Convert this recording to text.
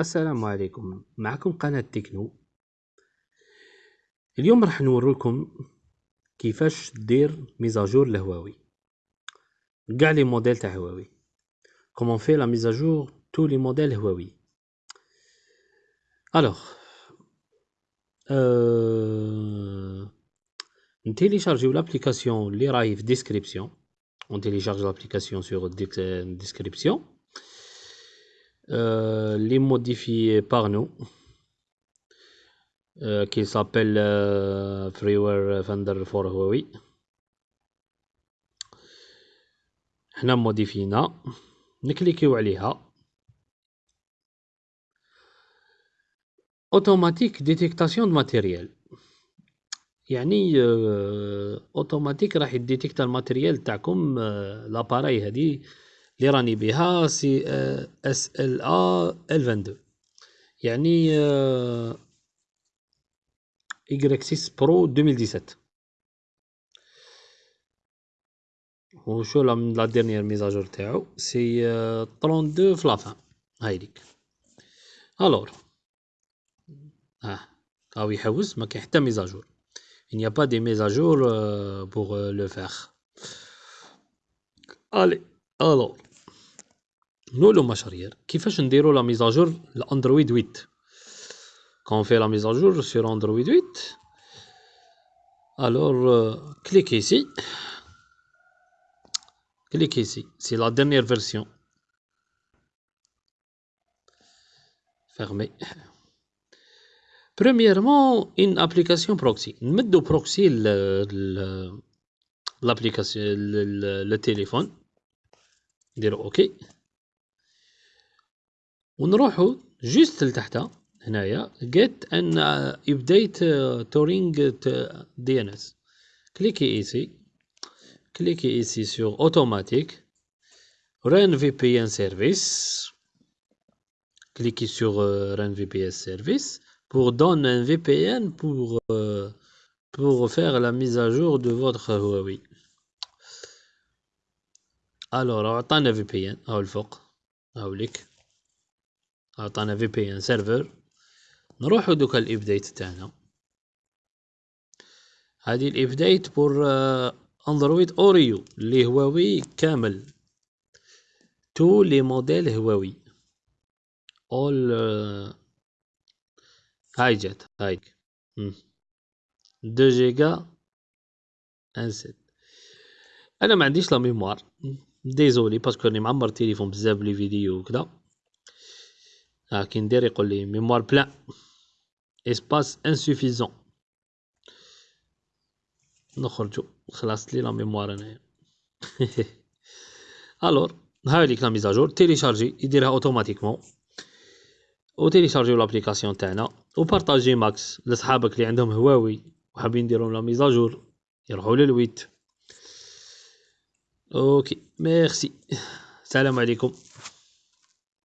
السلام عليكم. معكم قناة تكنو. اليوم راح نوريكم كيفاش دير mise à jour ل Huawei. قاع les modèles تاع Huawei. comment faire la mise à jour tous les modèles Huawei alors أه... نتيليشارجيو l'application اللي راهي في description on télécharge l'application sur description. euh, les modifier par nous euh, qui s'appelle euh, Firmware Finder for Huawei. حنا موديفينا نكليكيو عليها automatique détection matériel يعني اوتوماتيك راح يديتيكتا ال matériel تاعكم لاباراي هادي اللي راني بها سي إس إل آ إل 22 يعني y 6 برو 2017 وشو لا ديرنيير ميزاجور تاعو سي 32 في لافان هايديك الور آه هاو يحوس ما كاين حتى ميزاجور Il n'y a pas de mise à jour euh, pour euh, le faire. Allez, alors. نقولوا مشارير كيفاش نديروا لا ميزاجور لاندرويد 8 quand on fait la mise à jour sur Android 8 alors euh, cliquez ici cliquez ici c'est la dernière version fermez Premièrement, une application proxy. نمدو proxy l'application le téléphone نديرو اوكي ونروحو جوست لتحت هنايا get an update touring DNS cliquez ici cliquez ici sur automatique run VPN service cliquez sur run VPN service pour donner un VPN pour, euh, pour faire la mise à jour de votre Huawei. Alors, عطانا VPN هاو الفوق هاو ليك عطانا VPN serveur نروحو دوكا ال update تاعنا. هادي ال update pour Android Oreo اللي هواوي كامل. tous les modèles Huawei. اول هاي جات هاي deux gigas انسيت أنا ما عنديش la mémoire désolé parce que راني معمر التليفون بزاف ب les vidéos وكذا. ها كي ندير يقول لي mémoire pleine espace insuffisant نخرجو. خلصت لي la mémoire انايا alors هاي ليك la mise à jour تيليشارجي يديرها automatiquement وتيليشارجيو l'application تاعنا. وبارطاجي max لصحابك اللي عندهم هواوي وحابين يديروا la mise à jour يروحوا لل huit. OK. Merci. السلام عليكم.